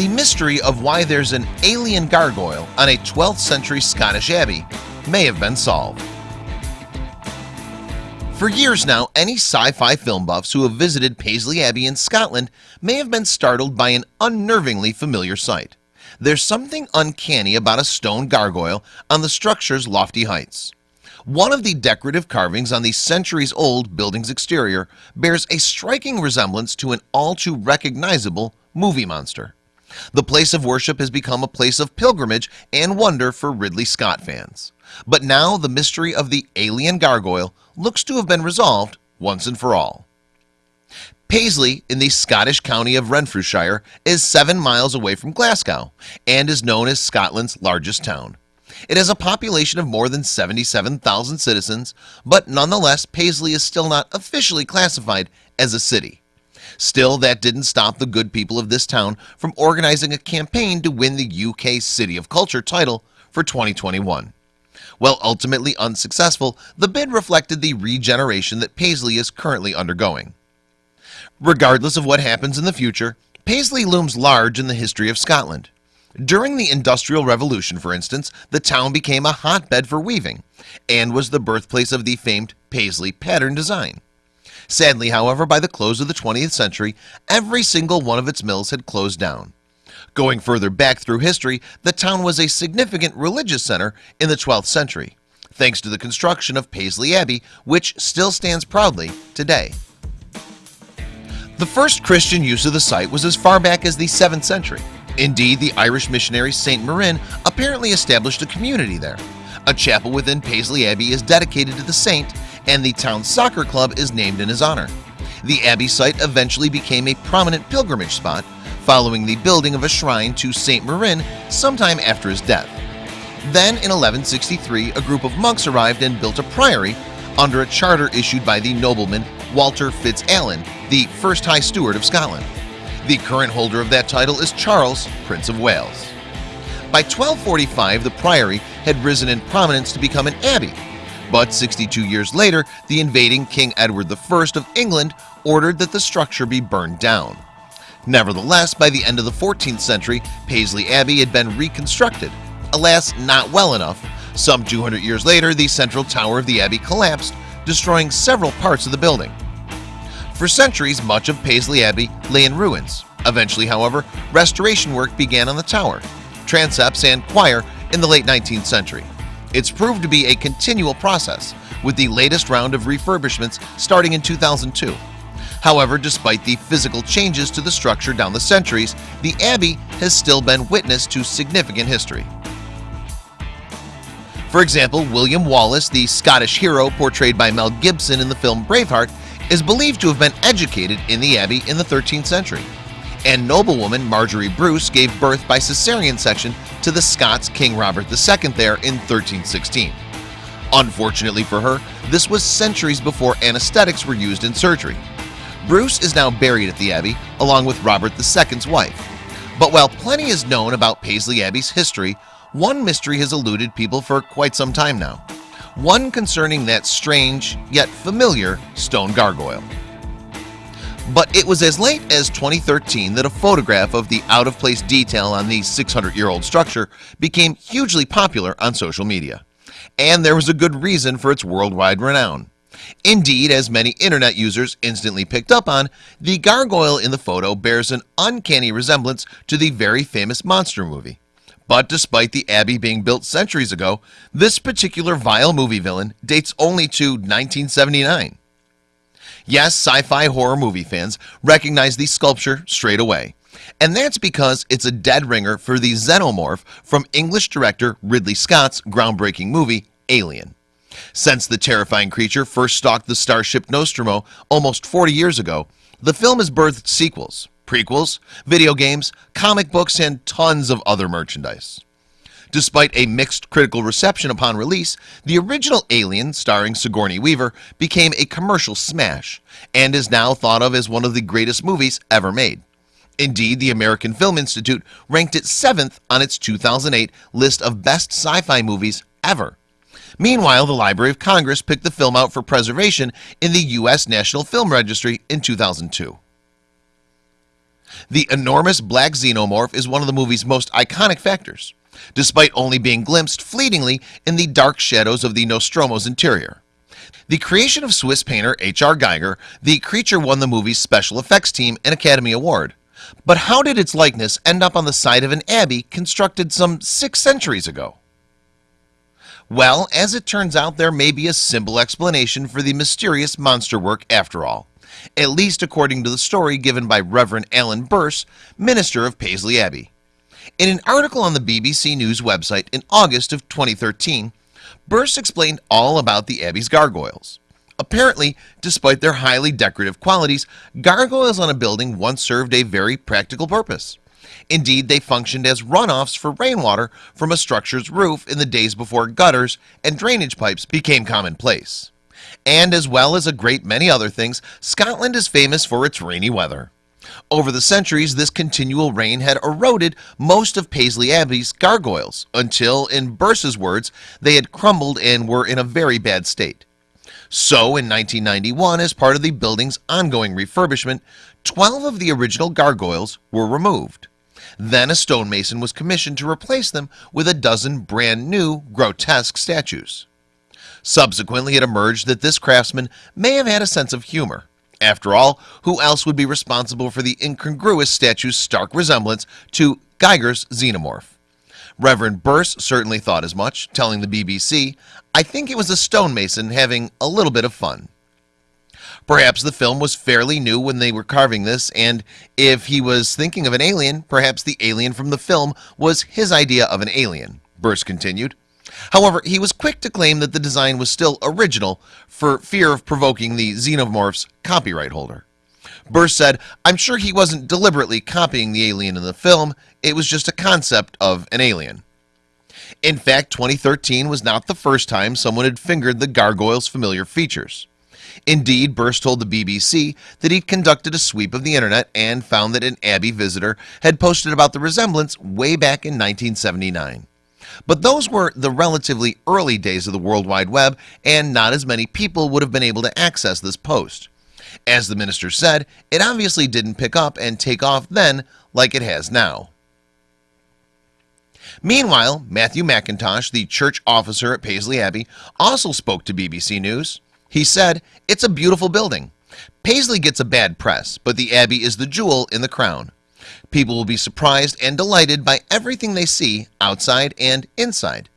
the mystery of why there's an alien gargoyle on a 12th century Scottish Abbey may have been solved. For years now any sci-fi film buffs who have visited Paisley Abbey in Scotland may have been startled by an unnervingly familiar sight. There's something uncanny about a stone gargoyle on the structure's lofty heights. One of the decorative carvings on the centuries-old building's exterior bears a striking resemblance to an all too recognizable movie monster the place of worship has become a place of pilgrimage and wonder for Ridley Scott fans. But now the mystery of the alien gargoyle looks to have been resolved once and for all. Paisley in the Scottish county of Renfrewshire is seven miles away from Glasgow and is known as Scotland's largest town. It has a population of more than 77,000 citizens But nonetheless Paisley is still not officially classified as a city Still that didn't stop the good people of this town from organizing a campaign to win the UK City of Culture title for 2021 Well ultimately unsuccessful the bid reflected the regeneration that Paisley is currently undergoing. Regardless of what happens in the future Paisley looms large in the history of Scotland. During the Industrial Revolution for instance the town became a hotbed for weaving and was the birthplace of the famed Paisley pattern design Sadly, however, by the close of the 20th century, every single one of its mills had closed down. Going further back through history, the town was a significant religious center in the 12th century, thanks to the construction of Paisley Abbey, which still stands proudly today. The first Christian use of the site was as far back as the 7th century. Indeed, the Irish missionary Saint Mirin apparently established a community there. A chapel within Paisley Abbey is dedicated to the saint and the town soccer club is named in his honor. The Abbey site eventually became a prominent pilgrimage spot following the building of a shrine to Saint Mirin sometime after his death. Then in 1163 a group of monks arrived and built a priory under a charter issued by the nobleman Walter Fitz-Alan the first High Steward of Scotland. The current holder of that title is Charles Prince of Wales. By 1245 the priory had risen in prominence to become an abbey but 62 years later the invading King Edward I of England ordered that the structure be burned down. Nevertheless by the end of the 14th century Paisley Abbey had been reconstructed. Alas not well enough. Some 200 years later the central tower of the Abbey collapsed destroying several parts of the building. For centuries much of Paisley Abbey lay in ruins. Eventually however restoration work began on the tower. Transepts and choir in the late 19th century it's proved to be a continual process with the latest round of refurbishments starting in 2002 However, despite the physical changes to the structure down the centuries the Abbey has still been witness to significant history. For example William Wallace the Scottish hero portrayed by Mel Gibson in the film Braveheart is believed to have been educated in the Abbey in the 13th century and noblewoman Marjorie Bruce gave birth by cesarean section to the Scots King Robert II there in 1316 Unfortunately for her this was centuries before anesthetics were used in surgery. Bruce is now buried at the Abbey along with Robert II's wife. But while plenty is known about Paisley Abbey's history one mystery has eluded people for quite some time now. One concerning that strange yet familiar stone gargoyle but it was as late as 2013 that a photograph of the out-of-place detail on the 600-year-old structure became hugely popular on social media. And there was a good reason for its worldwide renown. Indeed as many internet users instantly picked up on the gargoyle in the photo bears an uncanny resemblance to the very famous monster movie. But despite the Abbey being built centuries ago this particular vile movie villain dates only to 1979 Yes sci-fi horror movie fans recognize the sculpture straight away. And that's because it's a dead ringer for the xenomorph from English director Ridley Scott's groundbreaking movie Alien. Since the terrifying creature first stalked the starship Nostromo almost 40 years ago the film has birthed sequels prequels video games comic books and tons of other merchandise Despite a mixed critical reception upon release the original Alien starring Sigourney Weaver became a commercial smash and is now thought of as one of the greatest movies ever made. Indeed the American Film Institute ranked it seventh on its 2008 list of best sci-fi movies ever. Meanwhile the Library of Congress picked the film out for preservation in the US National Film Registry in 2002 The enormous black xenomorph is one of the movie's most iconic factors Despite only being glimpsed fleetingly in the dark shadows of the Nostromo's interior. The creation of Swiss painter HR Giger the creature won the movie's special effects team an Academy Award. But how did its likeness end up on the side of an abbey constructed some six centuries ago? Well, as it turns out there may be a simple explanation for the mysterious monster work after all At least according to the story given by Reverend Alan Birss minister of Paisley Abbey in an article on the BBC News website in August of 2013 Birss explained all about the Abbey's gargoyles. Apparently despite their highly decorative qualities gargoyles on a building once served a very practical purpose. Indeed they functioned as runoffs for rainwater from a structure's roof in the days before gutters and drainage pipes became commonplace. And as well as a great many other things Scotland is famous for its rainy weather over the centuries this continual rain had eroded most of Paisley Abbey's gargoyles until in Birss's words they had crumbled and were in a very bad state. So in 1991 as part of the building's ongoing refurbishment 12 of the original gargoyles were removed. Then a stonemason was commissioned to replace them with a dozen brand new grotesque statues. Subsequently it emerged that this craftsman may have had a sense of humor after all who else would be responsible for the incongruous statue's stark resemblance to Giger's xenomorph? Reverend Birss certainly thought as much telling the BBC I think it was a stonemason having a little bit of fun. Perhaps the film was fairly new when they were carving this and if he was thinking of an alien perhaps the alien from the film was his idea of an alien Birss continued However, he was quick to claim that the design was still original for fear of provoking the xenomorph's copyright holder. Birss said I'm sure he wasn't deliberately copying the alien in the film. It was just a concept of an alien. In fact 2013 was not the first time someone had fingered the gargoyles familiar features. Indeed Birss told the BBC that he'd conducted a sweep of the internet and found that an Abbey visitor had posted about the resemblance way back in 1979 but those were the relatively early days of the World Wide Web and not as many people would have been able to access this post. As the minister said it obviously didn't pick up and take off then like it has now. Meanwhile Matthew McIntosh the church officer at Paisley Abbey also spoke to BBC News. He said it's a beautiful building. Paisley gets a bad press but the Abbey is the jewel in the crown People will be surprised and delighted by everything they see outside and inside.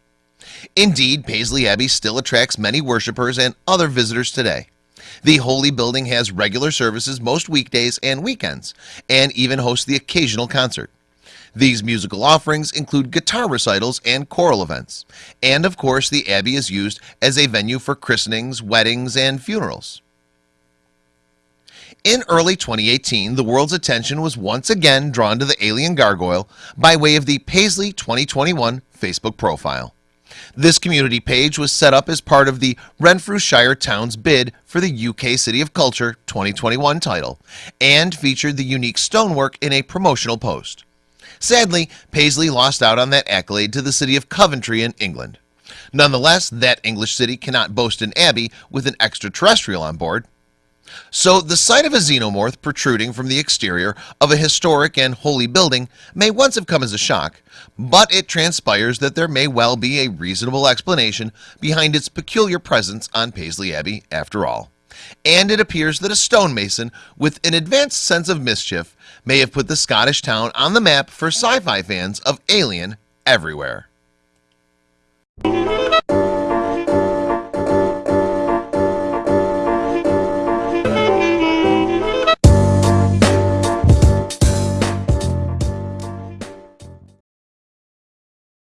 Indeed Paisley Abbey still attracts many worshippers and other visitors today. The holy building has regular services most weekdays and weekends and even hosts the occasional concert. These musical offerings include guitar recitals and choral events. And of course the Abbey is used as a venue for christenings weddings and funerals in early 2018 the world's attention was once again drawn to the alien gargoyle by way of the Paisley 2021 Facebook profile. This community page was set up as part of the Renfrewshire Towns bid for the UK City of Culture 2021 title and featured the unique stonework in a promotional post. Sadly Paisley lost out on that accolade to the city of Coventry in England. Nonetheless that English city cannot boast an Abbey with an extraterrestrial on board so the sight of a xenomorph protruding from the exterior of a historic and holy building may once have come as a shock But it transpires that there may well be a reasonable explanation behind its peculiar presence on Paisley Abbey after all. And it appears that a stonemason with an advanced sense of mischief may have put the Scottish town on the map for sci-fi fans of Alien everywhere